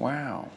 Wow.